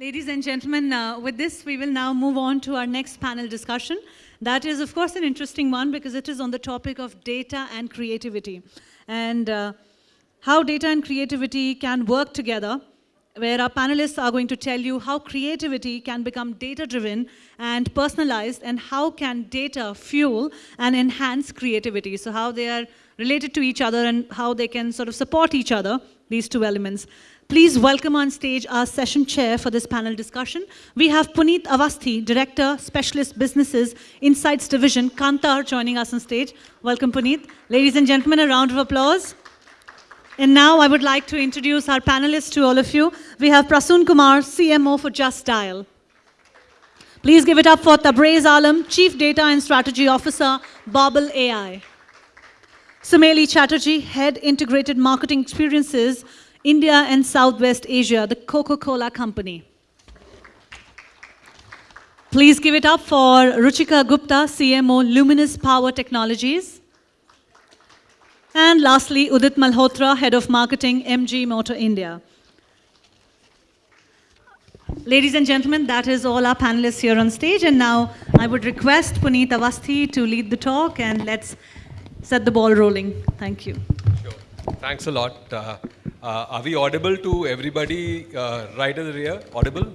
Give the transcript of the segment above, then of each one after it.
Ladies and gentlemen, uh, with this, we will now move on to our next panel discussion. That is, of course, an interesting one because it is on the topic of data and creativity and uh, how data and creativity can work together where our panelists are going to tell you how creativity can become data-driven and personalized and how can data fuel and enhance creativity. So how they are related to each other and how they can sort of support each other, these two elements. Please welcome on stage our session chair for this panel discussion. We have Puneet Avasthi, Director, Specialist Businesses, Insights Division, Kantar, joining us on stage. Welcome, Puneet. Ladies and gentlemen, a round of applause. And now I would like to introduce our panelists to all of you. We have Prasoon Kumar, CMO for Just Dial. Please give it up for Tabrez Alam, Chief Data and Strategy Officer, Bobble AI. Sumeli Chatterjee, Head Integrated Marketing Experiences, India and Southwest Asia, the Coca-Cola Company. Please give it up for Ruchika Gupta, CMO, Luminous Power Technologies. And lastly, Udit Malhotra, Head of Marketing, MG Motor India. Ladies and gentlemen, that is all our panelists here on stage. And now I would request Puneet Avasthi to lead the talk and let's set the ball rolling. Thank you. Sure. Thanks a lot. Uh, uh, are we audible to everybody uh, right in the rear? Audible?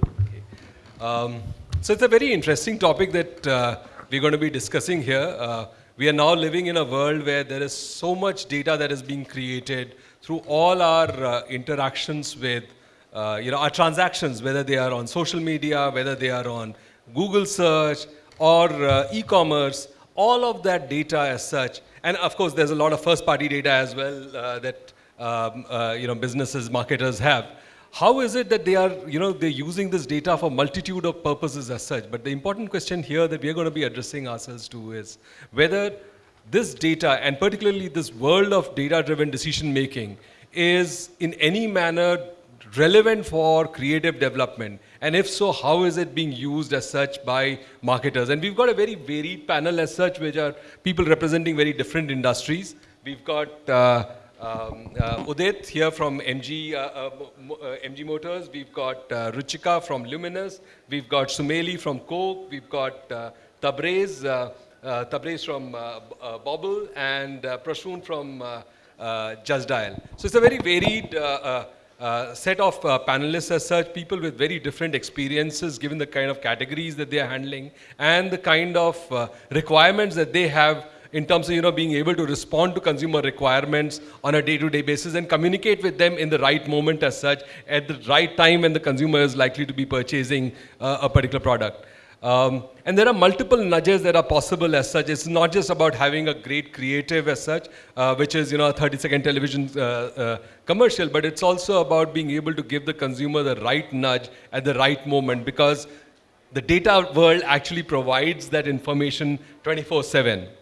Um, so it's a very interesting topic that uh, we're going to be discussing here. Uh, we are now living in a world where there is so much data that is being created through all our uh, interactions with, uh, you know, our transactions, whether they are on social media, whether they are on Google search or e-commerce, all of that data as such. And of course, there's a lot of first-party data as well that um, uh, you know, businesses, marketers have. How is it that they are, you know, they're using this data for multitude of purposes as such? But the important question here that we're going to be addressing ourselves to is whether this data, and particularly this world of data-driven decision making, is in any manner relevant for creative development? And if so, how is it being used as such by marketers? And we've got a very varied panel as such, which are people representing very different industries. We've got uh, um, uh, Udit here from MG, uh, uh, uh MG Motors. We've got uh, Ruchika from Luminous. We've got Sumeli from Coke. We've got uh, Tabrez, uh, Tabrez from Bobble, and uh, Prasoon from Just Dial. So it's a very varied uh, set of uh, panelists as such, people with very different experiences given the kind of categories that they are handling and the kind of uh, requirements that they have in terms of you know being able to respond to consumer requirements on a day-to-day -day basis and communicate with them in the right moment as such at the right time when the consumer is likely to be purchasing uh, a particular product. Um, and there are multiple nudges that are possible as such. It's not just about having a great creative as such, uh, which is you know a 30-second television uh, uh, commercial, but it's also about being able to give the consumer the right nudge at the right moment because the data world actually provides that information 24-7.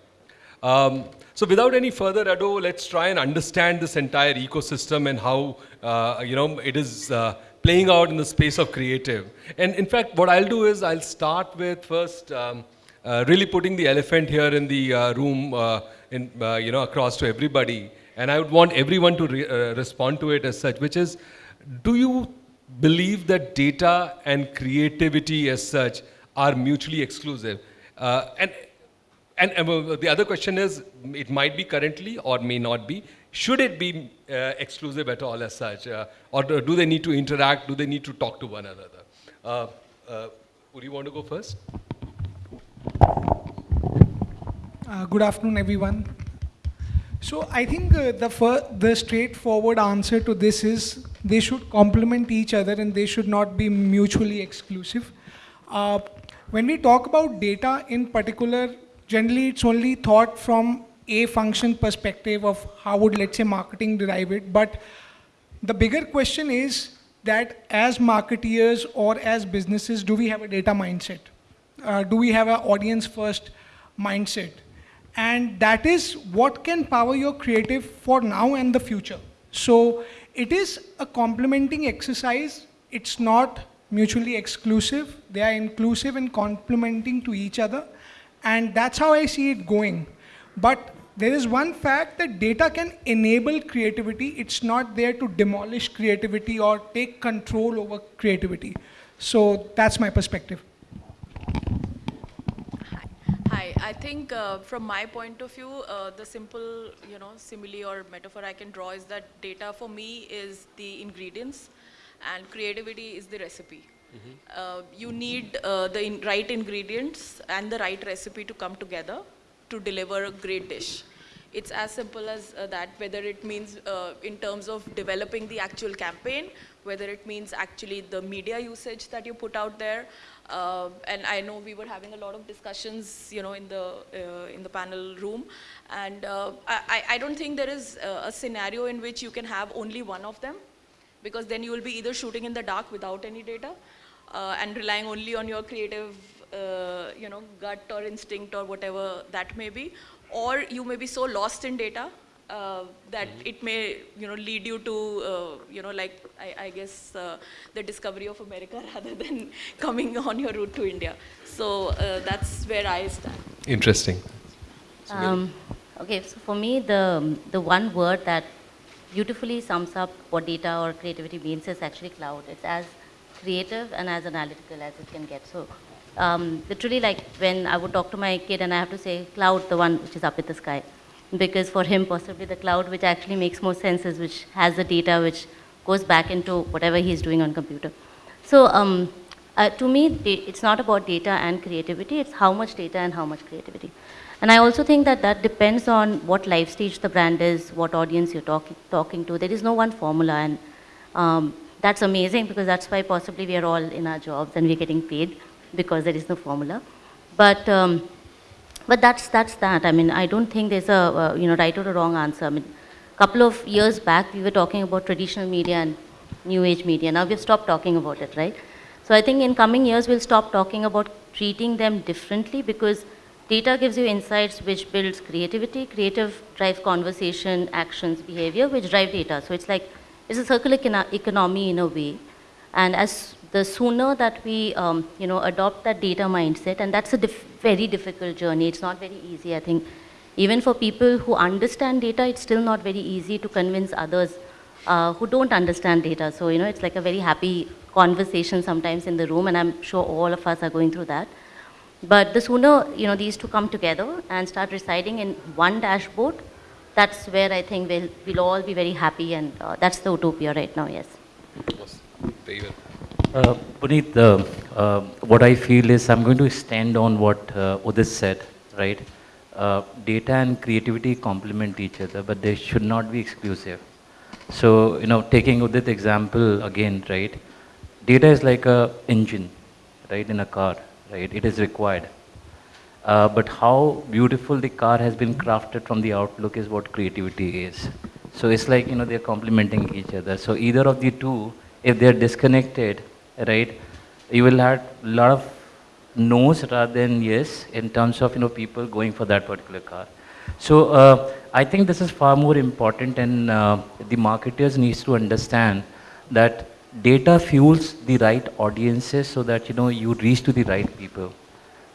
Um, so without any further ado, let's try and understand this entire ecosystem and how uh, you know it is uh, playing out in the space of creative. And in fact, what I'll do is I'll start with first um, uh, really putting the elephant here in the uh, room, uh, in, uh, you know, across to everybody. And I would want everyone to re respond to it as such, which is, do you believe that data and creativity as such are mutually exclusive? and and, and the other question is, it might be currently or may not be. Should it be uh, exclusive at all as such? Uh, or do they need to interact? Do they need to talk to one another? Uh, uh would you want to go first? Uh, good afternoon, everyone. So I think uh, the, the straightforward answer to this is they should complement each other and they should not be mutually exclusive. when we talk about data in particular, generally it's only thought from a function perspective of how would, let's say, marketing derive it. But the bigger question is that as marketeers or as businesses, do we have a data mindset? Uh, do we have an audience first mindset? And that is what can power your creative for now and the future. So it is a complementing exercise. It's not mutually exclusive. They are inclusive and complementing to each other. And that's how I see it going. But there is one fact that data can enable creativity. It's not there to demolish creativity or take control over creativity. So that's my perspective. Hi, I think uh, from my point of view, uh, the simple, you know, simile or metaphor I can draw is that data for me is the ingredients and creativity is the recipe. Uh, you need uh, the in right ingredients and the right recipe to come together to deliver a great dish. It's as simple as uh, that, whether it means uh, in terms of developing the actual campaign, whether it means actually the media usage that you put out there. Uh, and I know we were having a lot of discussions, you know, in the, uh, in the panel room. And I, I don't think there is a, scenario in which you can have only one of them because then you will be either shooting in the dark without any data and relying only on your creative, uh, you know, gut or instinct or whatever that may be, or you may be so lost in data uh, that it may, you know, lead you to, uh, you know, like I, I guess uh, the discovery of America rather than coming on your route to India. So uh, that's where I stand. Interesting. Um, okay, so for me, the, the one word that beautifully sums up what data or creativity means is actually cloud. It's as creative and as analytical as it can get. So um, literally like when I would talk to my kid and I have to say cloud, the one which is up in the sky. Because for him, possibly the cloud which actually makes more sense is which has the data which goes back into whatever he's doing on computer. So um, uh, to me, it's not about data and creativity, it's how much data and how much creativity. And I also think that that depends on what life stage the brand is, what audience you're talking talking to. There is no one formula, and um, that's amazing because that's why possibly we are all in our jobs and we're getting paid because there is no formula. But um, but that's that's that. I mean, I don't think there's a uh, you know right or a wrong answer. I mean, a couple of years back we were talking about traditional media and new age media. Now we've stopped talking about it, right? So I think in coming years we'll stop talking about treating them differently because data gives you insights which builds creativity. Creative drives conversation, actions, behavior, which drive data. So it's like it's a circular economy in a way. And as the sooner that we, um, you know, adopt that data mindset, and that's a very difficult journey. It's not very easy. I think even for people who understand data, it's still not very easy to convince others uh, who don't understand data. So you know, it's like a very happy conversation sometimes in the room, and I'm sure all of us are going through that. But the sooner you know these two come together and start residing in one dashboard, that's where I think we'll, we'll all be very happy, and uh, that's the utopia right now. Yes. Very well. Uh, Puneet, uh, uh, what I feel is I'm going to stand on what uh, Udit said, right? Uh, data and creativity complement each other, but they should not be exclusive. So, you know, taking Udit example again, right? Data is like a engine, right, in a car, right? It is required. Uh, but how beautiful the car has been crafted from the outlook is what creativity is. So it's like, you know, they're complementing each other. So either of the two, if they're disconnected, right, you will have a lot of no's rather than yes in terms of, you know, people going for that particular car. So uh, I think this is far more important and uh, the marketers needs to understand that data fuels the right audiences so that, you know, you reach to the right people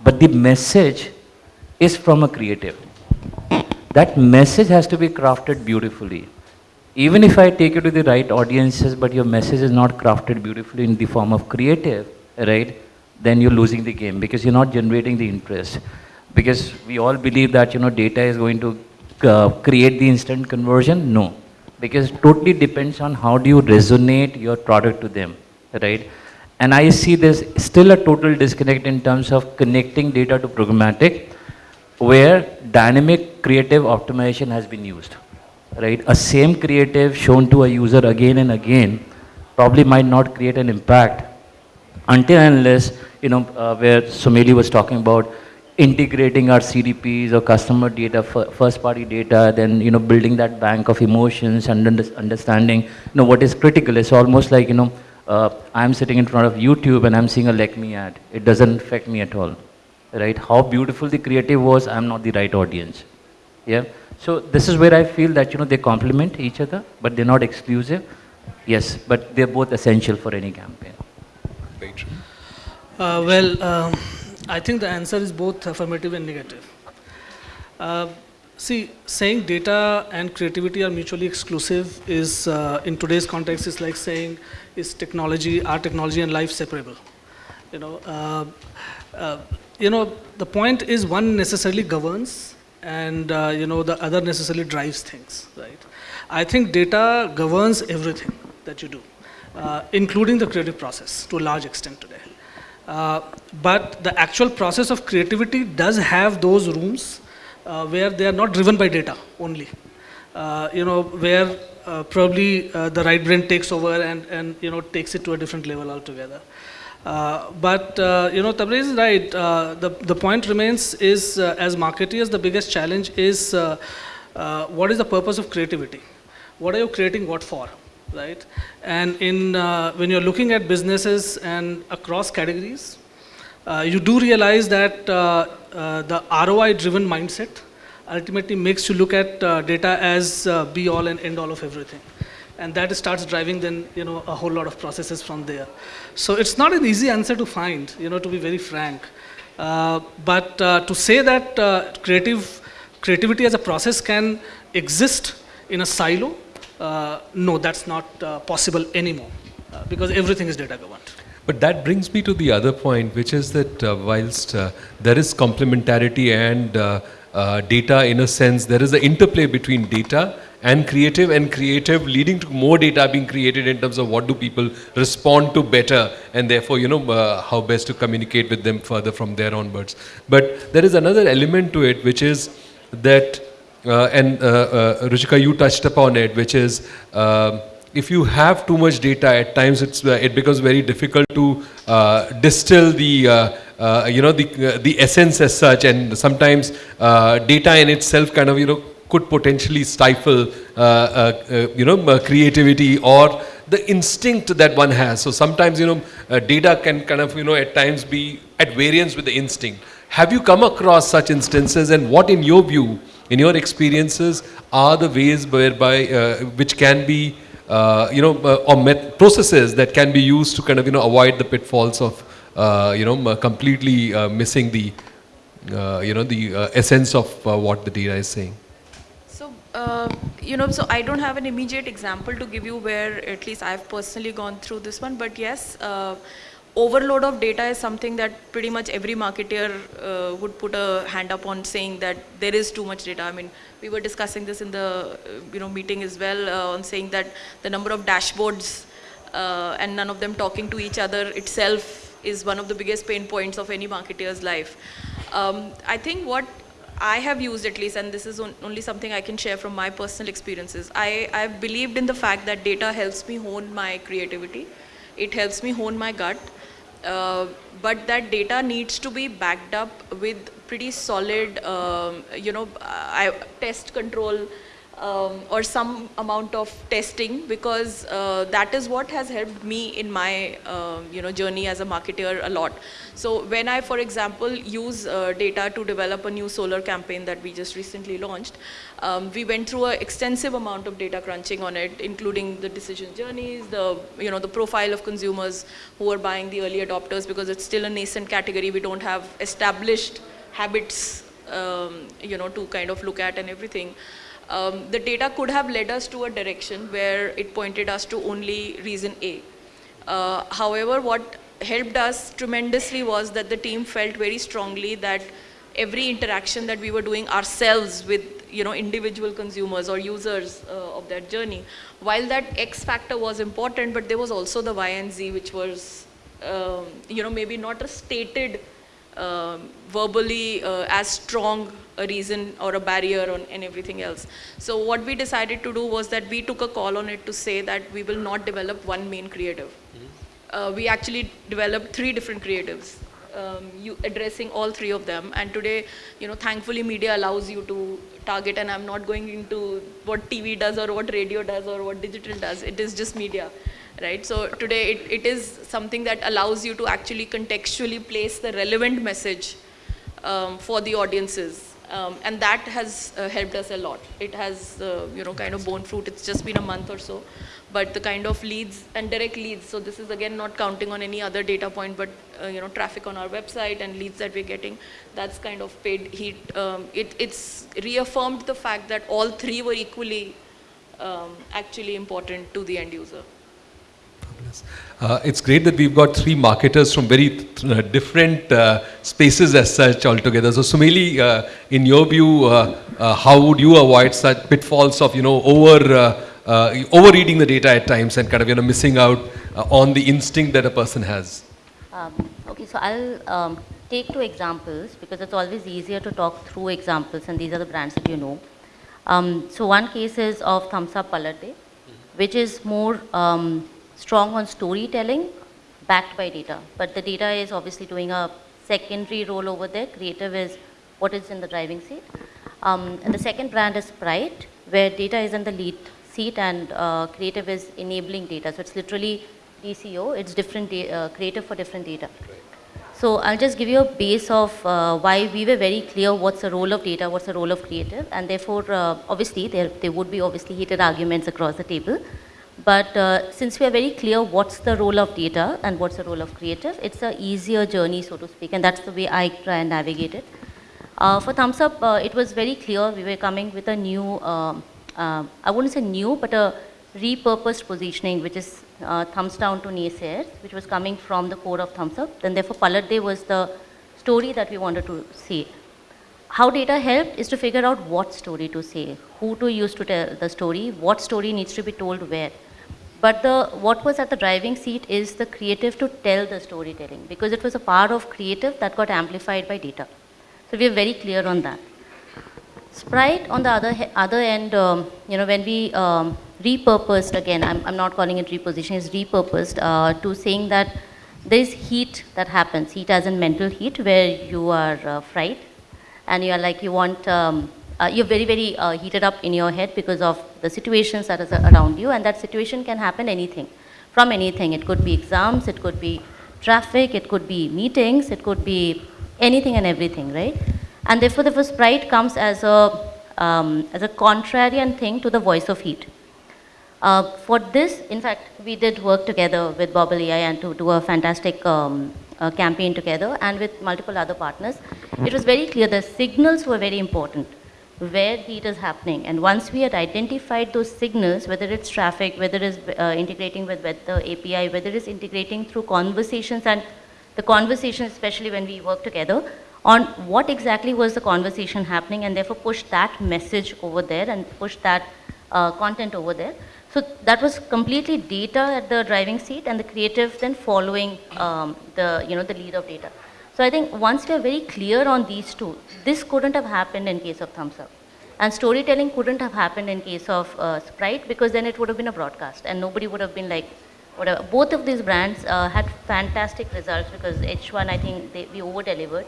but the message is from a creative. That message has to be crafted beautifully. Even if I take you to the right audiences, but your message is not crafted beautifully in the form of creative, right? Then you're losing the game because you're not generating the interest. Because we all believe that you know data is going to uh, create the instant conversion. No, because totally depends on how do you resonate your product to them, right? And I see there's still a total disconnect in terms of connecting data to programmatic, where dynamic creative optimization has been used. Right? A same creative shown to a user again and again probably might not create an impact until unless, you know, uh, where Sumeli was talking about integrating our CDPs or customer data, first party data, then, you know, building that bank of emotions and under- understanding, you know, what is critical. It's almost like, you know, uh, I'm sitting in front of YouTube and I'm seeing a Like Me ad. It doesn't affect me at all, right? How beautiful the creative was, I'm not the right audience. Yeah. So this is where I feel that you know they complement each other, but they're not exclusive. Yes, but they're both essential for any campaign. Very. Uh, well, um, I think the answer is both affirmative and negative. Uh, see, saying data and creativity are mutually exclusive is, uh, in today's context, is like saying is technology, our technology and life separable. You know, uh, uh, you know, the point is one necessarily governs and, uh, you know, the other necessarily drives things, right? I think data governs everything that you do, uh, including the creative process to a large extent today. Uh, but the actual process of creativity does have those rooms uh, where they are not driven by data only. You know, where uh, probably uh, the right brain takes over and, and, you know, takes it to a different level altogether. Uh, but, uh, you know, Tabrez is right. the, the point remains is, as marketeers, the biggest challenge is what is the purpose of creativity? What are you creating what for? right? And in, when you're looking at businesses and across categories, you do realize that the ROI-driven mindset ultimately makes you look at uh, data as uh, be all and end all of everything. And that starts driving then, you know, a whole lot of processes from there. So it's not an easy answer to find, you know, to be very frank. but to say that creative, creativity as a process can exist in a silo uh, no, that's not uh, possible anymore uh, because everything is data governed. But that brings me to the other point, which is that uh, whilst uh, there is complementarity and uh, data in a sense, there is an interplay between data and creative and creative leading to more data being created in terms of what do people respond to better and therefore, you know, how best to communicate with them further from there onwards. But there is another element to it, which is that uh, and uh, uh, Ruchika, you touched upon it, which is um, if you have too much data, at times it's, it becomes very difficult to distill the uh, you know, the, uh, the essence as such and sometimes uh, data in itself kind of, you know, could potentially stifle, you know, creativity or the instinct that one has. So sometimes, you know, data can kind of, you know, at times be at variance with the instinct. Have you come across such instances and what in your view in your experiences, are the ways whereby, uh, which can be, uh, you know, uh, or processes that can be used to kind of, you know, avoid the pitfalls of, uh, you know, completely uh, missing the, uh, you know, the essence of what the data is saying? So, you know, so I don't have an immediate example to give you where at least I've personally gone through this one, but yes, overload of data is something that pretty much every marketer uh, would put a hand up on saying that there is too much data. I mean, we were discussing this in the uh, you know meeting as well uh, on saying that the number of dashboards uh, and none of them talking to each other itself is one of the biggest pain points of any marketer's life. Um, I think what I have used at least, and this is on, only something I can share from my personal experiences, I, I've believed in the fact that data helps me hone my creativity. It helps me hone my gut uh, but that data needs to be backed up with pretty solid, um, you know, I, test control um, or some amount of testing because uh, that is what has helped me in my uh, you know journey as a marketer a lot. So when I, for example, use uh, data to develop a new solar campaign that we just recently launched, um, we went through an extensive amount of data crunching on it, including the decision journeys, the you know the profile of consumers who are buying the early adopters because it's still a nascent category. We don't have established habits um, you know to kind of look at and everything um, the data could have led us to a direction where it pointed us to only reason A. Uh, however, what helped us tremendously was that the team felt very strongly that every interaction that we were doing ourselves with you know individual consumers or users uh, of that journey while that x factor was important but there was also the y and z which was um, you know maybe not a stated um, verbally uh, as strong a reason or a barrier on, and everything else. So what we decided to do was that we took a call on it to say that we will not develop one main creative. Mm -hmm. uh, we actually developed three different creatives, um, you addressing all three of them. And today, you know, thankfully media allows you to target and I'm not going into what TV does or what radio does or what digital does. It is just media right? So today it, it is something that allows you to actually contextually place the relevant message um, for the audiences um, and that has uh, helped us a lot. It has, uh, you know, kind of borne fruit. It's just been a month or so. But the kind of leads and direct leads, so this is again not counting on any other data point, but, uh, you know, traffic on our website and leads that we're getting, that's kind of paid heat. Um, it, it's reaffirmed the fact that all three were equally um, actually important to the end user. Uh, it's great that we've got three marketers from very th- uh, different uh, spaces as such altogether. So, Sumeli, uh, in your view, uh, uh, how would you avoid such pitfalls of you know over uh, uh, overreading the data at times and kind of you know missing out uh, on the instinct that a person has? Um, okay, so I'll um, take two examples because it's always easier to talk through examples, and these are the brands that you know. Um, so one case is of Thums Up Palate, which is more um, strong on storytelling backed by data. But the data is obviously doing a secondary role over there. Creative is what is in the driving seat. Um, and the second brand is Sprite, where data is in the lead seat and uh, creative is enabling data. So it's literally DCO, it's different uh, creative for different data. So I'll just give you a base of uh, why we were very clear what's the role of data, what's the role of creative, and therefore, uh, obviously, there, there would be obviously heated arguments across the table. But uh, since we are very clear what's the role of data and what's the role of creative, it's a easier journey, so to speak, and that's the way I try and navigate it. Uh, for Thums Up, uh, it was very clear we were coming with a new, um, uh, I wouldn't say new, but a repurposed positioning, which is uh, thumbs down to naysayers, which was coming from the core of Thums Up. Then therefore, Palat De was the story that we wanted to see. How data helped is to figure out what story to say, who to use to tell the story, what story needs to be told where. But the, what was at the driving seat is the creative to tell the storytelling because it was a part of creative that got amplified by data. So we are very clear on that. Sprite, on the other, other end, um, you know, when we um, repurposed, again, I'm, I'm not calling it repositioning, it's repurposed uh, to saying that there is heat that happens, heat as in mental heat, where you are uh, fried and you are like, you want, um, uh, you're very, very uh, heated up in your head because of the situations that is around you, and that situation can happen anything, from anything. It could be exams, it could be traffic, it could be meetings, it could be anything and everything, right? And therefore, the first pride comes as a, um, as a contrarian thing to the voice of heat. Uh, for this, in fact, we did work together with AI and to do a fantastic um, uh, campaign together and with multiple other partners. It was very clear the signals were very important, where heat is happening. And once we had identified those signals, whether it's traffic, whether it's uh, integrating with weather API, whether it's integrating through conversations and the conversation, especially when we work together, on what exactly was the conversation happening and therefore push that message over there and push that uh, content over there. So that was completely data at the driving seat and the creative then following um, the, you know, the lead of data. So I think once we are very clear on these two, this couldn't have happened in case of Thums Up. And storytelling couldn't have happened in case of uh, Sprite because then it would have been a broadcast and nobody would have been like, whatever. Both of these brands uh, had fantastic results because H1, I think they, we over delivered.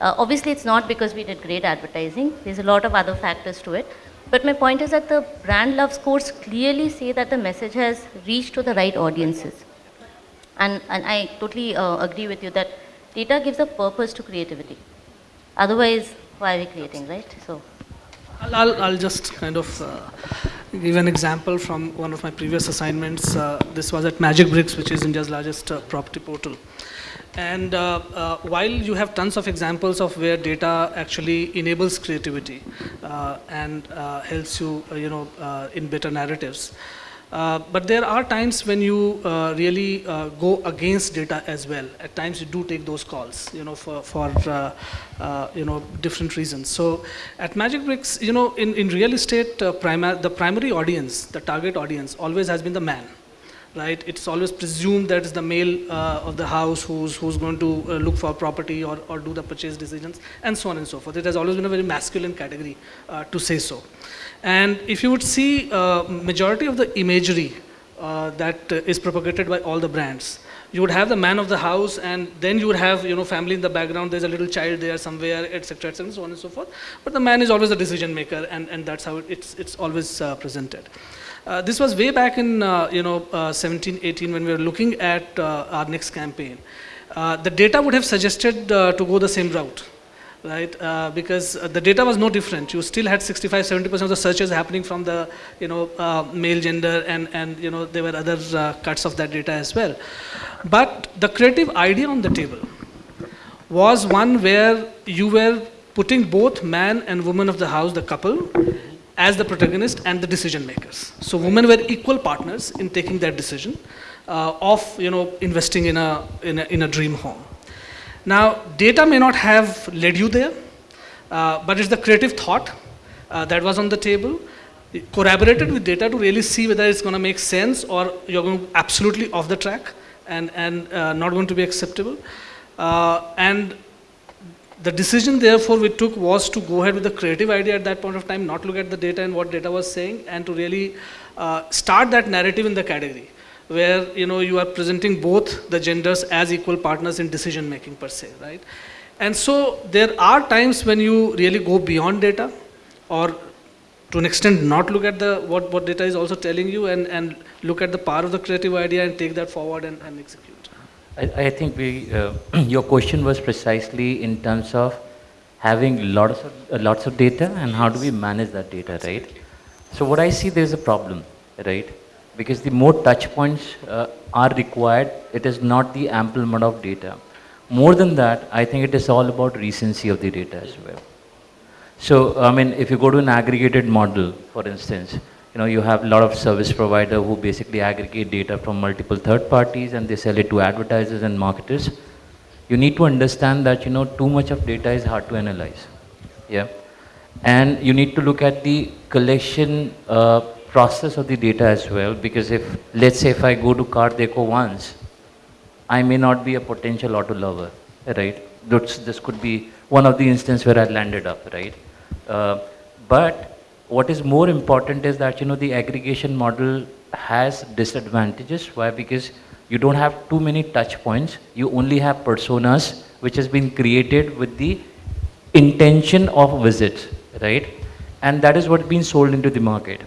Uh, obviously, it's not because we did great advertising. There's a lot of other factors to it. But my point is that the brand love scores clearly say that the message has reached to the right audiences. And, and I totally uh, agree with you that data gives a purpose to creativity. Otherwise, why are we creating, right? So. I'll, I'll, I'll just kind of uh, give an example from one of my previous assignments. Uh, this was at Magic Bricks, which is India's largest uh, property portal. And uh, uh, while you have tons of examples of where data actually enables creativity uh, and uh, helps you, uh, you know, uh, in better narratives, but there are times when you really go against data as well. At times you do take those calls, you know, for, for you know, different reasons. So at Magic Bricks, you know, in, in real estate, prima- the primary audience, the target audience always has been the man. Right, it's always presumed that it's the male uh, of the house who's who's going to uh, look for property or, or do the purchase decisions, and so on and so forth. It has always been a very masculine category uh, to say so. And if you would see uh, majority of the imagery uh, that is propagated by all the brands, you would have the man of the house, and then you would have you know family in the background. There's a little child there somewhere, etc., etc., and so on and so forth. But the man is always the decision maker, and, and that's how it's it's always uh, presented. Uh, this was way back in uh, you know uh, 17, 18 when we were looking at uh, our next campaign. Uh, the data would have suggested to go the same route right? Uh, because uh, the data was no different. You still had 65, 70% of the searches happening from the, you know, uh, male gender and, and, you know, there were other uh, cuts of that data as well. But the creative idea on the table was one where you were putting both man and woman of the house, the couple, as the protagonist and the decision makers. So women were equal partners in taking that decision. uh, of you know investing in a, in a in a dream home. Now, data may not have led you there, uh, but it's the creative thought uh, that was on the table, corroborated with data to really see whether it's going to make sense or you're going absolutely off the track and, and uh, not going to be acceptable. Uh, and the decision therefore we took was to go ahead with the creative idea at that point of time, not look at the data and what data was saying, and to really uh, start that narrative in the category where you know you are presenting both the genders as equal partners in decision making per se, right? And so there are times when you really go beyond data or to an extent not look at the what, what data is also telling you and, and look at the power of the creative idea and take that forward and, and execute. I, I think we, uh, your question was precisely in terms of having lots of, uh, lots of data and how do we manage that data, right? So what I see there is a problem, right? Because the more touch points uh, are required, it is not the ample amount of data. More than that, I think it is all about recency of the data as well. So, I mean, if you go to an aggregated model, for instance, you know, you have a lot of service provider who basically aggregate data from multiple third parties and they sell it to advertisers and marketers. You need to understand that, you know, too much of data is hard to analyze. Yeah. And you need to look at the collection uh, process of the data as well because if, let's say if I go to CarDekho once, I may not be a potential auto lover, right? This, this could be one of the instances where I landed up, right? Uh, but what is more important is that, you know, the aggregation model has disadvantages. Why? Because you don't have too many touch points. You only have personas, which has been created with the intention of visits, right? And that is what's been sold into the market.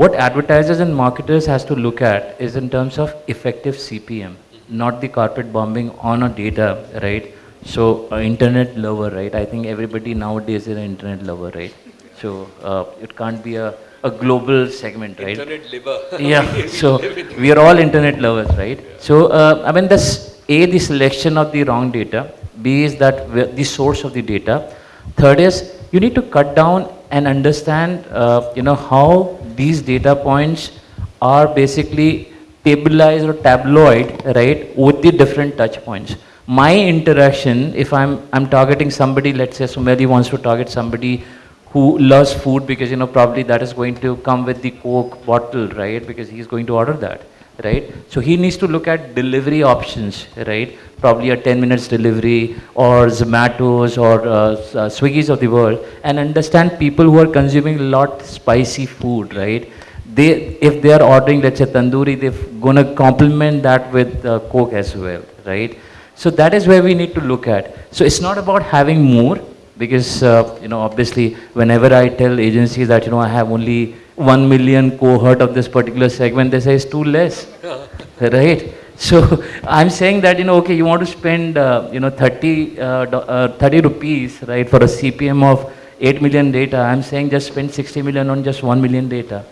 What advertisers and marketers has to look at is in terms of effective CPM, not the carpet bombing on a data, right? So uh, internet lover, right? I think everybody nowadays is an internet lover, right? So uh, it can't be a, a global segment, right? Internet liver. yeah, so we are all internet lovers, right? So, uh, I mean, this A, the selection of the wrong data, B is that the source of the data. Third is you need to cut down and understand, uh, you know, how these data points are basically tabularized or tabloid, right, with the different touch points. My interaction, if I'm, I'm targeting somebody, let's say Sumeli wants to target somebody who loves food because, you know, probably that is going to come with the Coke bottle, right, because he's going to order that, right? So he needs to look at delivery options, right? Probably a 10 minutes delivery or Zomato's or uh, uh, Swiggy's of the world and understand people who are consuming a lot spicy food, right? They, if they are ordering, let's say tandoori, they're gonna complement that with uh, Coke as well, right? So that is where we need to look at. So it's not about having more, because uh, you know obviously whenever I tell agencies that you know I have only one million cohort of this particular segment, they say it's too less, right? So I'm saying that you know okay you want to spend uh, you know 30 uh, uh, 30 rupees right for a CPM of 8 million data. I'm saying just spend 60 million on just 1 million data.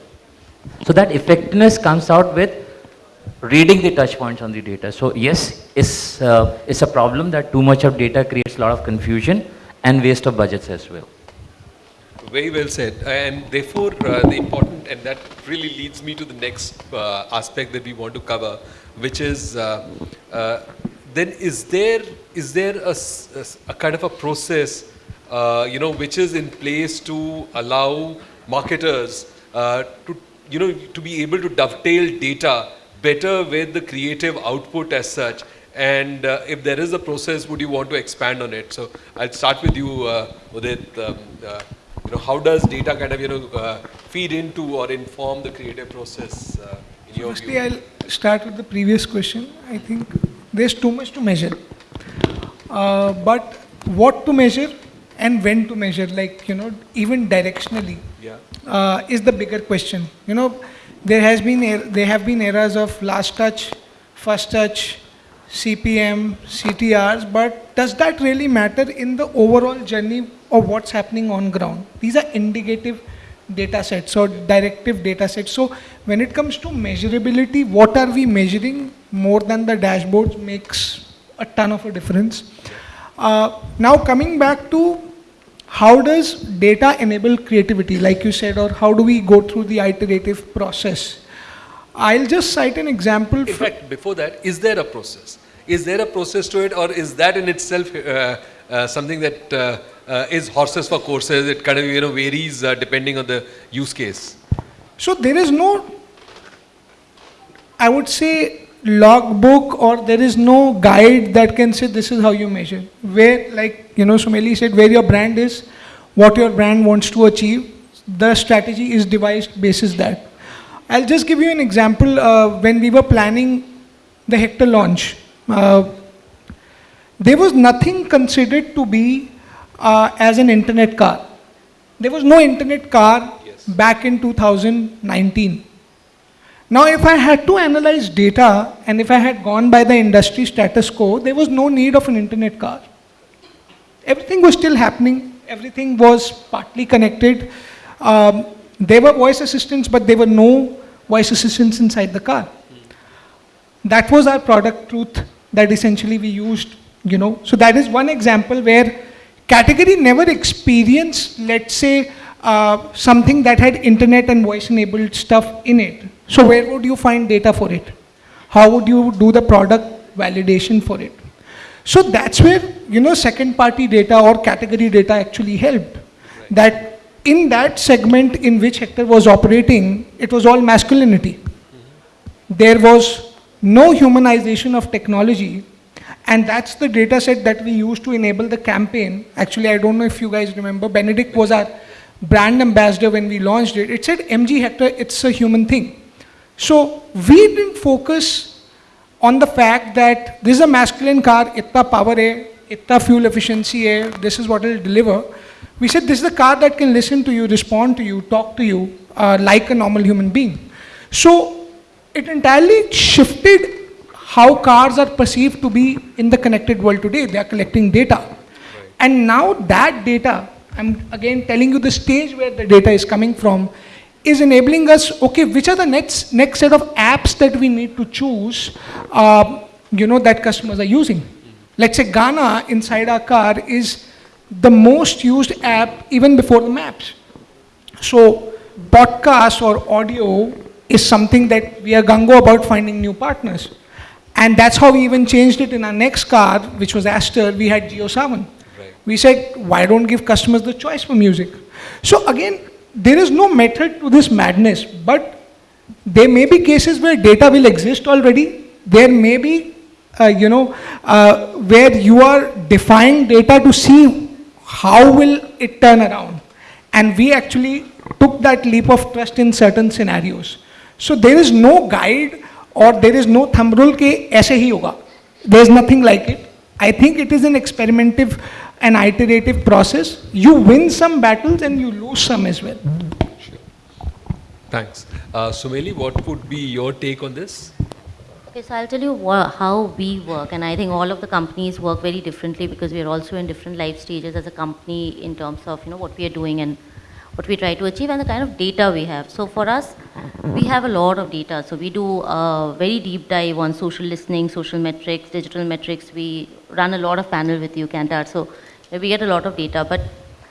So that effectiveness comes out with reading the touch points on the data. So yes, it's, uh, it's a problem that too much of data creates a lot of confusion and waste of budgets as well. Very well said. And therefore, uh, the important, and that really leads me to the next uh, aspect that we want to cover, which is uh, uh, then is there is there a a kind of a process, uh, you know, which is in place to allow marketers uh, to you know to be able to dovetail data better with the creative output as such. And uh, if there is a process, would you want to expand on it? So I'll start with you, uh, Udit. Um, uh, you know, how does data kind of, you know, uh, feed into or inform the creative process uh, in your Firstly, view? I'll start with the previous question. I think there's too much to measure. Uh, but what to measure and when to measure, like, you know, even directionally, Yeah. uh, is the bigger question. You know, there has been, er- there have been eras of last touch, first touch, CPM, CTRs, but does that really matter in the overall journey of what's happening on ground? These are indicative data sets or directive data sets. So when it comes to measurability, what are we measuring more than the dashboards makes a ton of a difference. Uh, now coming back to how does data enable creativity, like you said, or how do we go through the iterative process? I'll just cite an example. In fact, before that, is there a process? Is there a process to it, or is that in itself uh, uh, something that uh, is horses for courses? It kind of you know varies uh, depending on the use case. So there is no, I would say, logbook or there is no guide that can say this is how you measure. Where, like, you know, Sumeli said, where your brand is, what your brand wants to achieve, the strategy is devised basis that. I'll just give you an example. Uh, when we were planning the Hector launch, uh, there was nothing considered to be uh, as an internet car. There was no internet car back in 2019. Now, if I had to analyze data and if I had gone by the industry status quo, there was no need of an internet car. Everything was still happening, everything was partly connected. Um, there were voice assistants, but there were no voice assistants inside the car. That was our product truth that essentially we used, you know. So that is one example where category never experienced, let's say, uh, something that had internet and voice enabled stuff in it. So where would you find data for it? How would you do the product validation for it? So that's where, you know, second party data or category data actually helped. That in that segment in which Hector was operating, it was all masculinity. There was no humanization of technology and that's the data set that we used to enable the campaign. Actually, I don't know if you guys remember, Benedict was our brand ambassador when we launched it. It said, MG Hector, it's a human thing. So we didn't focus on the fact that this is a masculine car, itna power hai, itna fuel efficiency hai, this is what it will deliver. We said this is a car that can listen to you, respond to you, talk to you uh, like a normal human being. So it entirely shifted how cars are perceived to be in the connected world today. They are collecting data. And now that data, I'm again telling you the stage where the data is coming from, is enabling us, okay, which are the next, next set of apps that we need to choose, uh, you know, that customers are using. Let's say Gaana inside our car is the most used app even before the maps. So podcast or audio is something that we are gung-ho about finding new partners. And that's how we even changed it in our next car, which was Astor, we had JioSaavn. Right. We said, why don't give customers the choice for music? So again, there is no method to this madness, but there may be cases where data will exist already. There may be, uh, you know, uh, where you are defying data to see how will it turn around. And we actually took that leap of trust in certain scenarios. So there is no guide or there is no thumb rule ke aise hi hoga. There is nothing like it. I think it is an experimentative and iterative process. You win some battles and you lose some as well. Thanks. Uh, Sumeli, what would be your take on this? Okay, so I'll tell you how we work, and I think all of the companies work very differently because we are also in different life stages as a company in terms of you know what we are doing and what we try to achieve and the kind of data we have. So for us, we have a lot of data. So we do a very deep dive on social listening, social metrics, digital metrics. We run a lot of panel with you, Kantar. So we get a lot of data, but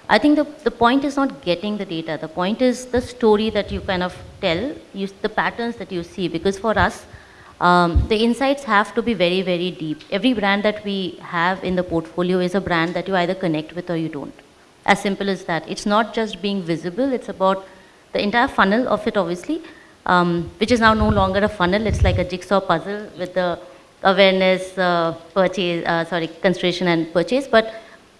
I think the, the point is not getting the data. The point is the story that you kind of tell, you, the patterns that you see. Because for us, um, the insights have to be very, very deep. Every brand that we have in the portfolio is a brand that you either connect with or you don't. As simple as that. It's not just being visible, it's about the entire funnel of it, obviously, um, which is now no longer a funnel. It's like a jigsaw puzzle with the awareness, uh, purchase, uh, sorry, consideration and purchase. But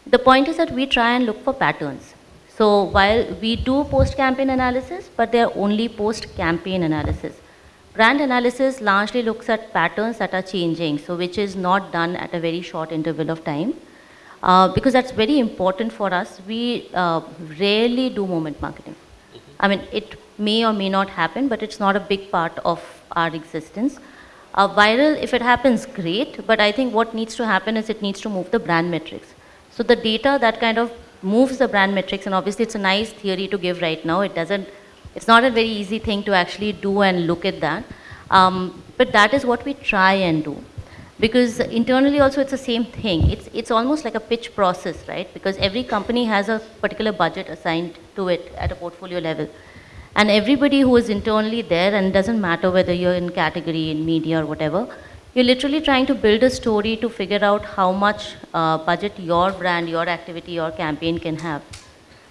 the point is that we try and look for patterns. So while we do post-campaign analysis, but they are only post-campaign analysis. Brand analysis largely looks at patterns that are changing, so which is not done at a very short interval of time. Uh, because that's very important for us. We uh, rarely do moment marketing. I mean, it may or may not happen, but it's not a big part of our existence. Uh, viral, if it happens, great, but I think what needs to happen is it needs to move the brand metrics. So the data that kind of moves the brand metrics, and obviously it's a nice theory to give right now. It doesn't, it's not a very easy thing to actually do and look at that. Um, but that is what we try and do. Because internally also it's the same thing. It's, it's almost like a pitch process, right? Because every company has a particular budget assigned to it at a portfolio level. And everybody who is internally there, and doesn't matter whether you're in category, in media or whatever, you're literally trying to build a story to figure out how much uh, budget your brand, your activity, your campaign can have.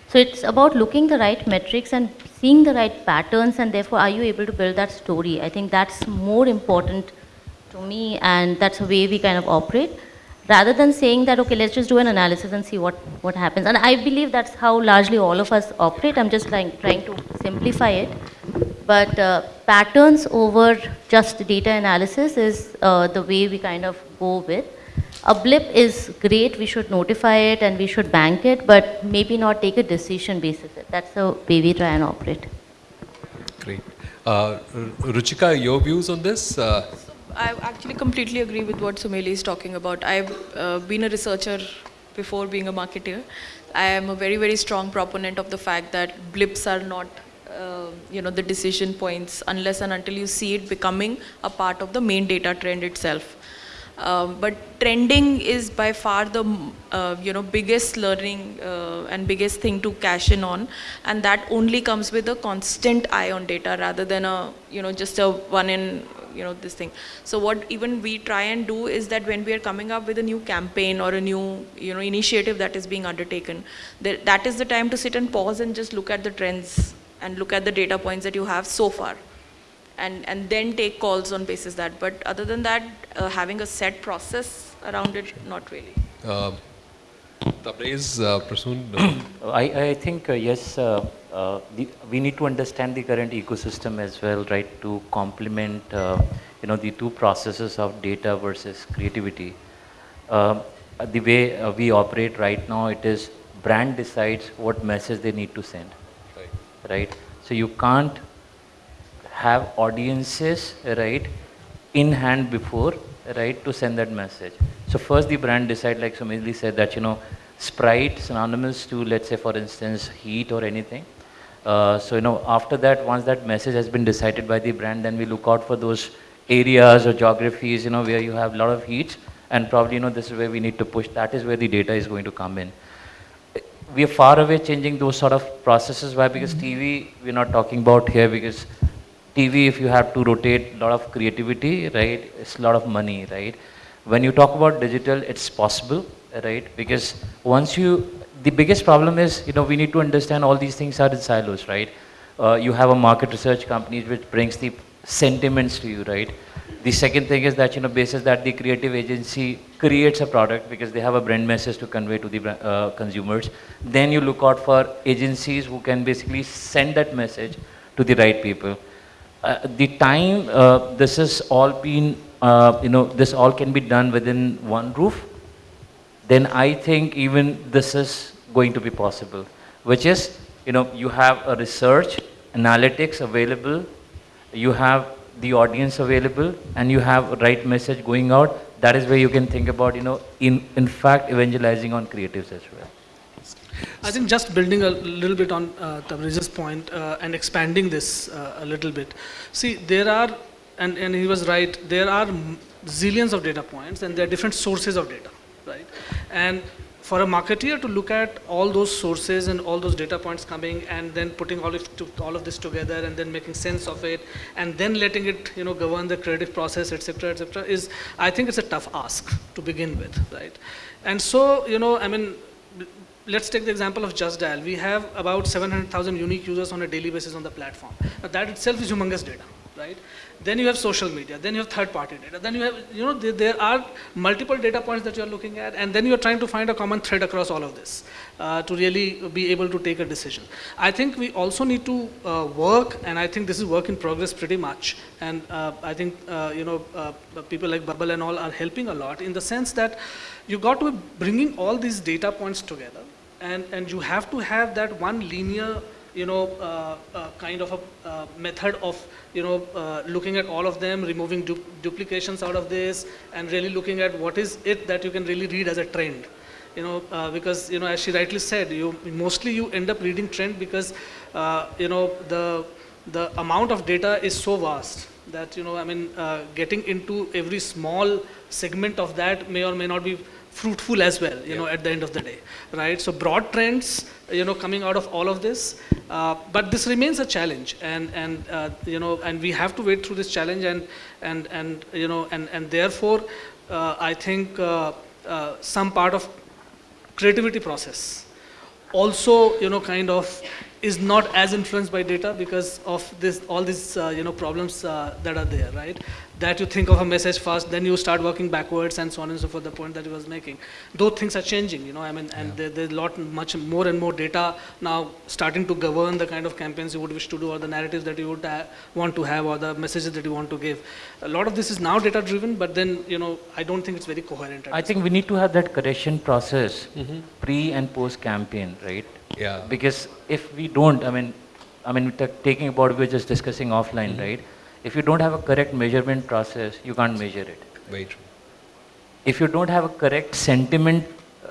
So it's about looking the right metrics and seeing the right patterns and therefore are you able to build that story? I think that's more important to me and that's the way we kind of operate rather than saying that, okay, let's just do an analysis and see what, what happens. And I believe that's how largely all of us operate. I'm just trying, trying to simplify it. But uh, patterns over just data analysis is uh, the way we kind of go with. A blip is great, we should notify it and we should bank it, but maybe not take a decision basis. That's the way we try and operate. Great. Uh, Ruchika, your views on this? Uh, I actually completely agree with what Sumeli is talking about. I've uh, been a researcher before being a marketer. I am a very, very strong proponent of the fact that blips are not, uh, you know, the decision points unless and until you see it becoming a part of the main data trend itself. Um, but trending is by far the uh, you know biggest learning uh, and biggest thing to cash in on, and that only comes with a constant eye on data rather than a you know just a one in you know this thing. So what even we try and do is that when we are coming up with a new campaign or a new you know initiative that is being undertaken, that, that is the time to sit and pause and just look at the trends and look at the data points that you have so far and, and then take calls on basis that. But other than that, uh, having a set process around it, not really. uh, Tabrez, uh, Prasoon, I, I think, uh, yes, uh, uh, the, we need to understand the current ecosystem as well, right, to complement, uh, you know, the two processes of data versus creativity. Um, the way uh, we operate right now, it is brand decides what message they need to send, right. right? So you can't have audiences, right, in hand before, right, to send that message. So first the brand decide, like Sumeli said, that, you know, Sprite synonymous to, let's say, for instance, heat or anything. Uh, so, you know, after that, once that message has been decided by the brand, then we look out for those areas or geographies, you know, where you have a lot of heat and probably, you know, this is where we need to push. That is where the data is going to come in we are far away changing those sort of processes. Why? Because TV, we're not talking about here because TV, if you have to rotate a lot of creativity, right, it's a lot of money, right? When you talk about digital, it's possible, right? Because once you, the biggest problem is, you know, we need to understand all these things are in silos, right? Uh, you have a market research company which brings the sentiments to you, right? The second thing is that, you know, basis that the creative agency creates a product because they have a brand message to convey to the uh, consumers. Then you look out for agencies who can basically send that message to the right people. Uh, the time uh, this has all been, uh, you know, this all can be done within one roof, then I think even this is going to be possible, which is, you know, you have a research, analytics available, you have the audience available, and you have right message going out. That is where you can think about, you know, in, in fact, evangelizing on creatives as well. I think just building a little bit on uh, Tabrez's point uh, and expanding this uh, a little bit. See, there are, and, and he was right, there are zillions of data points and there are different sources of data, right? And for a marketeer to look at all those sources and all those data points coming and then putting all of, to, all of this together and then making sense of it and then letting it you know govern the creative process etc etc is i think it's a tough ask to begin with right and so you know i mean let's take the example of Just Dial. We have about 700,000 unique users on a daily basis on the platform. Now that itself is humongous data, right? Then you have social media, then you have third-party data, then you have, you know, there, there, are multiple data points that you're looking at, and then you're trying to find a common thread across all of this uh, to really be able to take a decision. I think we also need to uh, work, and I think this is work in progress pretty much, and uh, I think, uh, you know, uh, people like Bobble and all are helping a lot in the sense that you got to be bringing all these data points together and, and you have to have that one linear you know, uh, uh, kind of a uh, method of, you know, uh, looking at all of them, removing du duplications out of this, and really looking at what is it that you can really read as a trend. You know, uh, because, you know, as she rightly said, you, mostly you end up reading trend because, uh, you know, the, the amount of data is so vast that, you know, I mean, getting into every small segment of that may or may not be fruitful as well, you know, at the end of the day, right? So broad trends, you know, coming out of all of this, uh, but this remains a challenge, and and uh, you know, and we have to wait through this challenge, and and and you know, and and therefore, uh, I think uh, uh, some part of creativity process also, you know, kind of is not as influenced by data because of this, all these, uh, you know, problems that are there, right? That you think of a message first, then you start working backwards and so on and so forth, the point that he was making. Those things are changing, you know, I mean, and there, there's a lot, much more and more data now starting to govern the kind of campaigns you would wish to do or the narratives that you would uh, want to have or the messages that you want to give. A lot of this is now data driven, but then, you know, I don't think it's very coherent. I this think we need to have that correction process mm-hmm. pre and post campaign, right? Yeah. Because if we don't, I mean, I mean, ta- taking about we were just discussing offline, mm-hmm. right? If you don't have a correct measurement process, you can't measure it. Very true. If you don't have a correct sentiment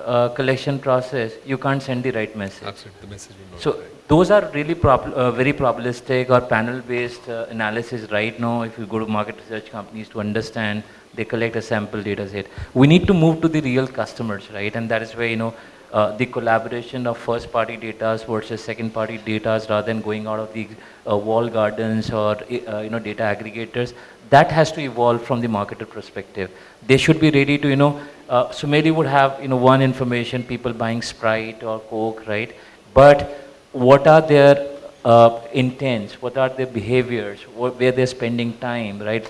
uh, collection process, you can't send the right message. Absolutely. The message will not So right. those are really prob- uh, very probabilistic or panel-based uh, analysis right now. If you go to market research companies to understand, they collect a sample data set. We need to move to the real customers, right? And that is where you know uh, the collaboration of first-party data versus second-party data, rather than going out of the uh, wall gardens or uh, you know data aggregators. That has to evolve from the marketer perspective. They should be ready to you know. Uh, maybe would have you know one information people buying Sprite or Coke, right? But what are their uh, intents, what are their behaviors, what, where they're spending time, right?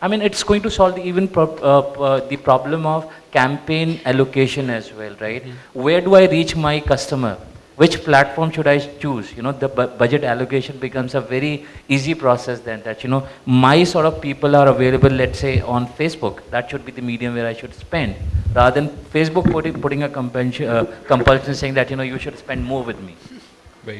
I mean, it's going to solve the, even prob- uh, uh, the problem of campaign allocation as well, right? Where do I reach my customer? Which platform should I choose? You know, the bu- budget allocation becomes a very easy process then that, you know, my sort of people are available, let's say, on Facebook. That should be the medium where I should spend. Rather than Facebook putting, putting a compulsion, uh, compulsion saying that, you know, you should spend more with me.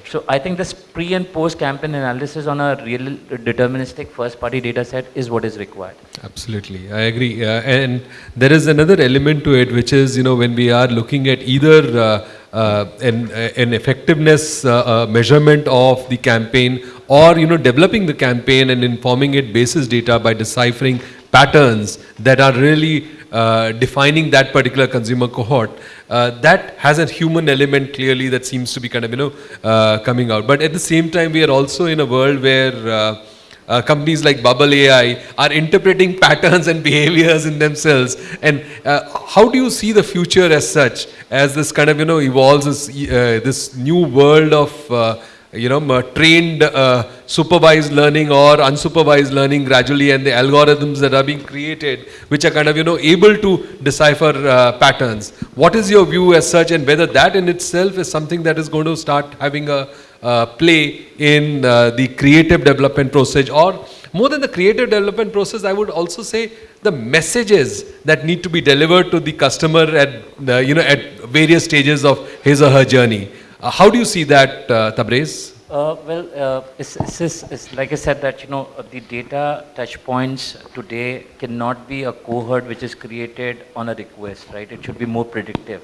So I think this pre and post campaign analysis on a real deterministic first party data set is what is required. Absolutely, I agree. Uh, and there is another element to it, which is you know when we are looking at either uh, uh, an, an effectiveness uh, uh, measurement of the campaign, or you know developing the campaign and informing it basis data by deciphering patterns that are really uh, defining that particular consumer cohort. Uh, that has a human element clearly that seems to be kind of you know uh, coming out. But at the same time, we are also in a world where uh, uh, companies like Bobble AI are interpreting patterns and behaviors in themselves. And uh, how do you see the future as such, as this kind of you know evolves this, uh, this new world of uh, you know trained uh, supervised learning or unsupervised learning gradually, and the algorithms that are being created, which are kind of you know able to decipher uh, patterns. What is your view as such, and whether that in itself is something that is going to start having a uh, play in uh, the creative development process or more than the creative development process i would also say the messages that need to be delivered to the customer at the, you know at various stages of his or her journey uh, how do you see that uh, tabrez Uh, well, uh, it's, it's, it's, like I said that, you know, uh, the data touch points today cannot be a cohort which is created on a request, right? It should be more predictive,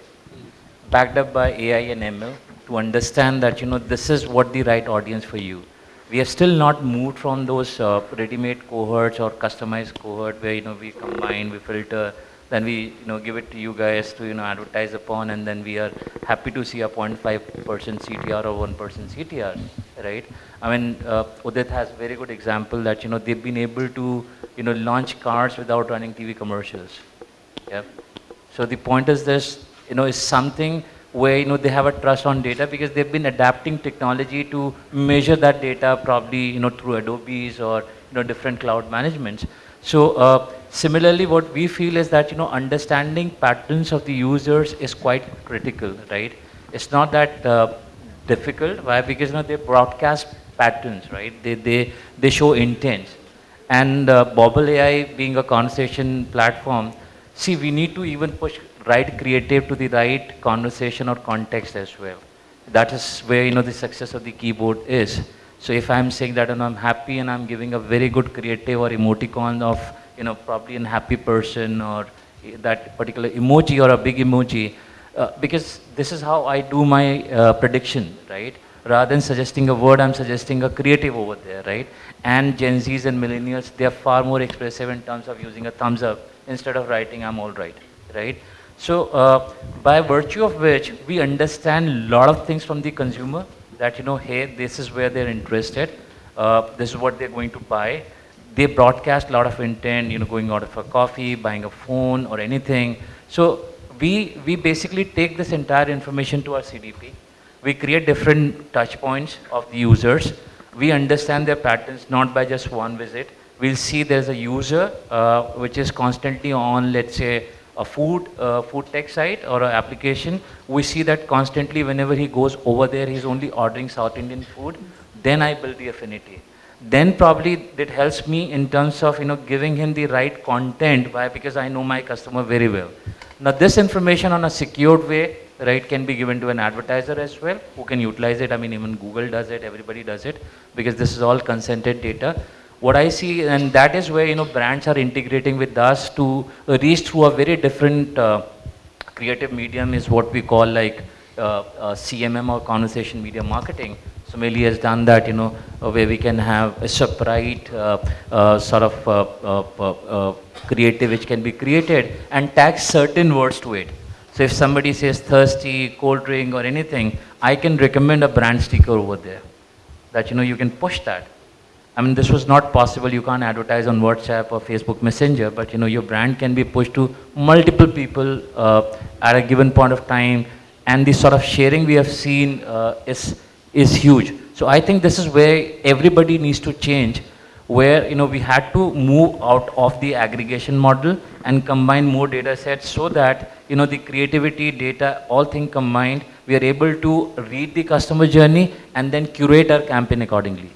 backed up by AI and ML to understand that, you know, this is what the right audience for you. We have still not moved from those uh, ready-made cohorts or customized cohort where, you know, we combine, we filter, then we, you know, give it to you guys to, you know, advertise upon, and then we are happy to see a 0.5% CTR or 1% CTR, right? I mean, uh, Udit has very good example that, you know, they've been able to, you know, launch cars without running TV commercials. Yeah. So the point is this, you know, is something where, you know, they have a trust on data because they've been adapting technology to measure that data probably, you know, through Adobe's or, you know, different cloud managements. So uh, similarly, what we feel is that, you know, understanding patterns of the users is quite critical, right? It's not that uh, difficult. Why? Because, you know, they broadcast patterns, right? They, they, they show intents. And uh, Bobble AI being a conversation platform, see, we need to even push right creative to the right conversation or context as well. That is where, you know, the success of the keyboard is. So if I'm saying that, and I'm happy and I'm giving a very good creative or emoticon of, you know, probably an happy person or that particular emoji or a big emoji, uh, because this is how I do my uh, prediction, right? Rather than suggesting a word, I'm suggesting a creative over there, right? And Gen Zs and millennials, they are far more expressive in terms of using a thumbs up instead of writing I'm all right, right? So uh, by virtue of which we understand a lot of things from the consumer that, you know, hey, this is where they're interested. Uh, this is what they're going to buy. They broadcast a lot of intent, you know, going out for coffee, buying a phone or anything. So we, we basically take this entire information to our CDP. We create different touch points of the users. We understand their patterns not by just one visit. We'll see there's a user uh, which is constantly on, let's say, a food, uh, food tech site or an application. We see that constantly whenever he goes over there, he's only ordering South Indian food. Then I build the affinity then probably it helps me in terms of you know giving him the right content. Why? Because i know my customer very well. Now this information on a secured way right can be given to an advertiser as well who can utilize it. I mean even google does it everybody does it because this is all consented data. What i see and that is where you know brands are integrating with us to reach through a very different uh, creative medium is what we call like uh, uh, cmm or conversation media marketing Sumeli has done that, you know, uh, where we can have a separate uh, uh, sort of uh, uh, uh, creative which can be created and tag certain words to it. So if somebody says thirsty, cold drink or anything, I can recommend a brand sticker over there that, you know, you can push that. I mean, this was not possible. You can't advertise on WhatsApp or Facebook Messenger, but, you know, your brand can be pushed to multiple people at a given point of time. And the sort of sharing we have seen is is huge. So I think this is where everybody needs to change, where you know we had to move out of the aggregation model and combine more data sets so that you know the creativity, data, all things combined, we are able to read the customer journey and then curate our campaign accordingly.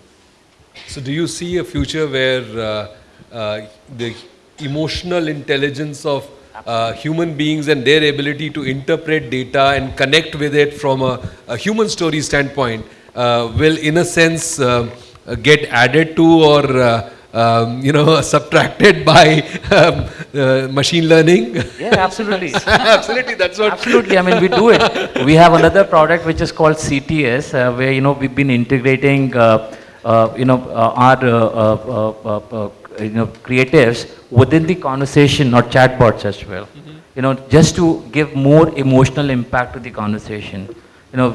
So do you see a future where uh, uh, the emotional intelligence of uh, human beings and their ability to interpret data and connect with it from a, a human story standpoint uh, will in a sense uh, get added to or uh, um, you know subtracted by um, uh, machine learning. Yeah absolutely. Absolutely that's what absolutely i mean we do it. We have another product which is called cts uh, where you know we've been integrating you know our you know, creatives within the conversation or chatbots as well. Mm -hmm. You know, just to give more emotional impact to the conversation. You know,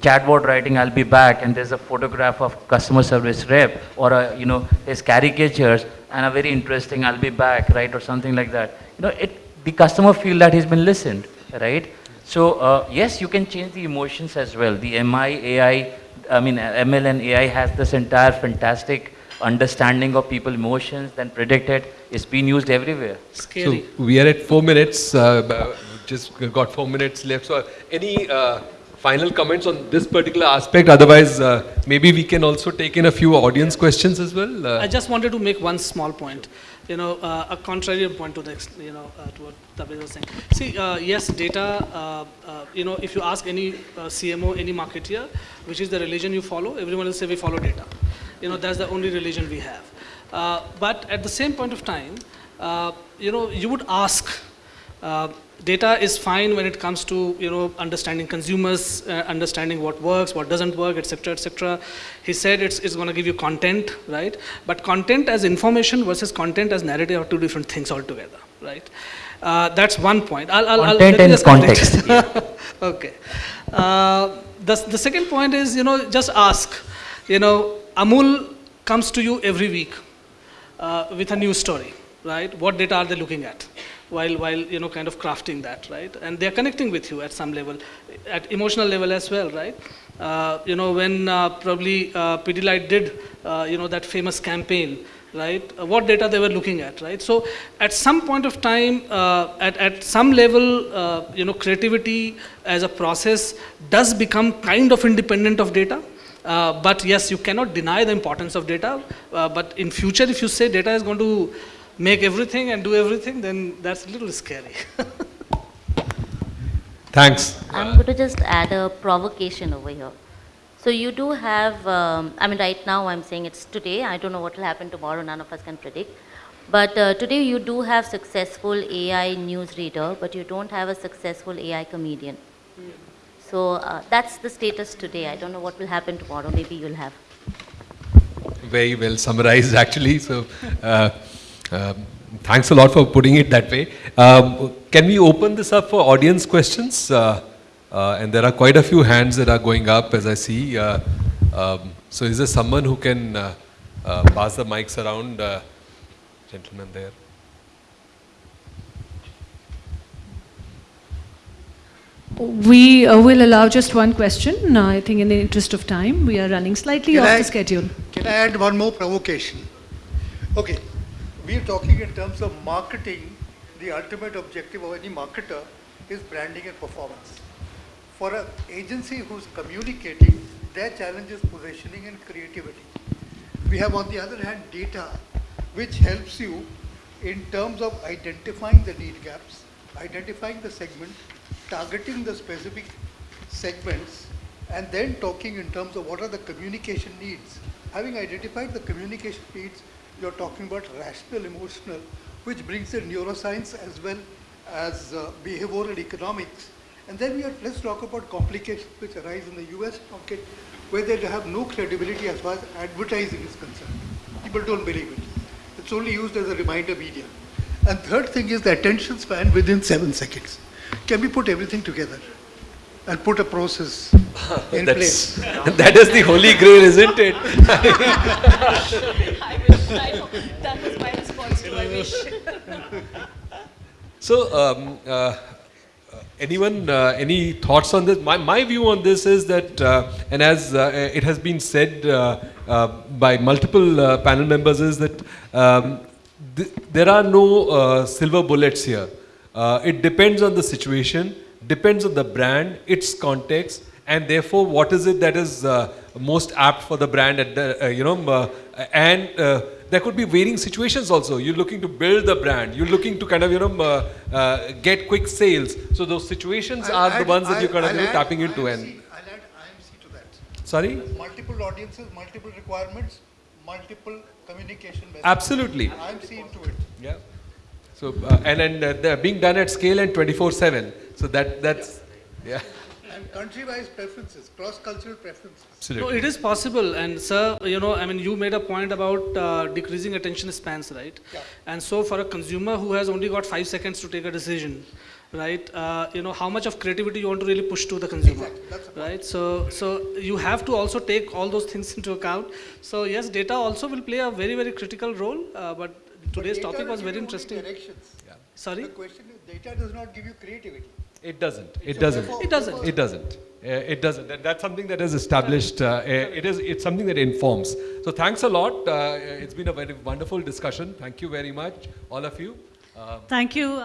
chatbot writing, I'll be back, and there's a photograph of customer service rep or a, you know, his caricatures, and a very interesting, I'll be back, right, or something like that. You know, it, the customer feel that he's been listened, right? So uh, yes, you can change the emotions as well. The MI, AI, I mean, ML and AI has this entire fantastic understanding of people emotions then predicted it's been used everywhere scary so we are at four minutes uh, just got four minutes left so any uh, final comments on this particular aspect otherwise uh, maybe we can also take in a few audience questions as well uh. i just wanted to make one small point you know, uh, a contrary point to the, you know, uh, to what Tabrez was saying. See, uh, yes, data, uh, uh, you know, if you ask any uh, CMO, any marketer, which is the religion you follow, everyone will say we follow data. You know, that's the only religion we have. but at the same point of time, you know, you would ask, data is fine when it comes to you know understanding consumers, uh, understanding what works, what doesn't work, etc., etc. He said it's, it's going to give you content, right? But content as information versus content as narrative are two different things altogether, right? Uh, that's one point. I'll, I'll, content I'll, and context. okay. Uh, the, the second point is, you know, just ask. You know, Amul comes to you every week uh, with a new story, right? What data are they looking at? while, while you know, kind of crafting that, right? And they're connecting with you at some level, at emotional level as well, right? Uh, you know, when uh, probably uh, Pidilite did, uh, you know, that famous campaign, right? Uh, what data they were looking at, right? So at some point of time, uh, at, at some level, you know, creativity as a process does become kind of independent of data. But yes, you cannot deny the importance of data. but in future, if you say data is going to make everything and do everything, then that's a little scary. Thanks. I'm going to just add a provocation over here. So you do have, um, I mean, right now I'm saying it's today. I don't know what will happen tomorrow. None of us can predict. But uh, today you do have successful AI newsreader, but you don't have a successful AI comedian. So uh, that's the status today. I don't know what will happen tomorrow. Maybe you'll have. Very well summarized, actually. So. Uh, um, thanks a lot for putting it that way. Um, can we open this up for audience questions? Uh, uh, and there are quite a few hands that are going up as I see. Uh, um, so is there someone who can uh, pass the mics around? Gentleman there. We uh, will allow just one question. I think in the interest of time, we are running slightly Can off I- the schedule. Can I add one more provocation? Okay, we are talking in terms of marketing. The ultimate objective of any marketer is branding and performance. For an agency who's communicating, their challenge is positioning and creativity. We have, on the other hand, data, which helps you in terms of identifying the need gaps, identifying the segment, targeting the specific segments, and then talking in terms of what are the communication needs. Having identified the communication needs, you're talking about rational, emotional, which brings in neuroscience as well as uh, behavioral economics. And then we are, let's talk about complications which arise in the US market where they have no credibility as far as advertising is concerned. People don't believe it. It's only used as a reminder media. And third thing is the attention span within seven seconds. Can we put everything together and put a process in place? That's, the holy grail, isn't it? I wish, I that was my response to I wish. So, um, uh, uh, anyone, uh, any thoughts on this? My, my view on this is that, uh, and as uh, it has been said uh, uh, by multiple uh, panel members, is that um, th- there are no uh, silver bullets here. Uh, it depends on the situation, depends on the brand, its context, and therefore, what is it that is uh, most apt for the brand? At the, uh, you know, uh, and uh, there could be varying situations also. You're looking to build the brand. You're looking to kind of you know uh, uh, get quick sales. So those situations I'll are the ones that you're kind of I'll know, add tapping into. IMC And I'll add IMC to that. sorry, Multiple audiences, multiple requirements, multiple communication methods. absolutely, IMC into it. yeah. So uh, and and uh, they're being done at scale and 24/7. So that that's yeah, And country-wise preferences, cross-cultural preferences. No, absolutely. it is possible, and sir, you know, I mean, you made a point about uh, decreasing attention spans, right? Yeah. And so, for a consumer who has only got five seconds to take a decision, right? Uh, you know, how much of creativity you want to really push to the consumer, Exactly, that's right? So, so you have to also take all those things into account. So, yes, data also will play a very, very critical role. Uh, but today's data topic was very interesting. Directions. Sorry. The question is, data does not give you creativity. It doesn't. It doesn't. It doesn't. It doesn't. Uh, it doesn't. And that's something that is established. Uh, uh, it is. It's something that informs. So thanks a lot. Uh, it's been a very wonderful discussion. Thank you very much, all of you. Uh, Thank you.